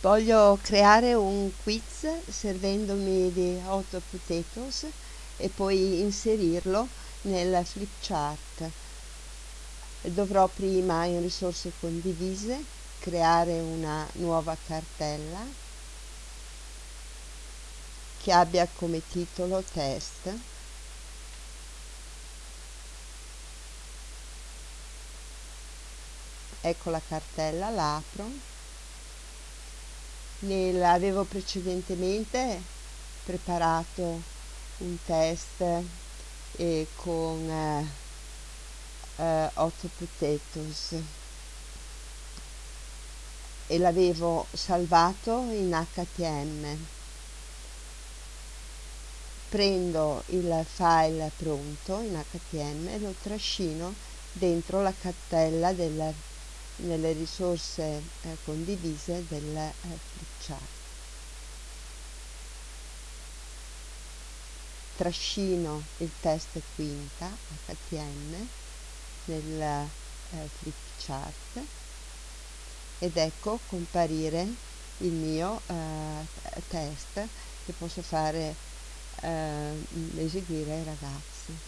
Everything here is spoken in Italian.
voglio creare un quiz servendomi di hot potatoes e poi inserirlo nel flipchart dovrò prima in risorse condivise creare una nuova cartella che abbia come titolo test ecco la cartella la apro nel, avevo precedentemente preparato un test eh, con eh, eh, hot potatoes. E l'avevo salvato in htm prendo il file pronto in htm e lo trascino dentro la cartella del nelle risorse eh, condivise del eh, flipchart. Trascino il test quinta HTM nel eh, flipchart ed ecco comparire il mio eh, test che posso fare eh, eseguire ai ragazzi.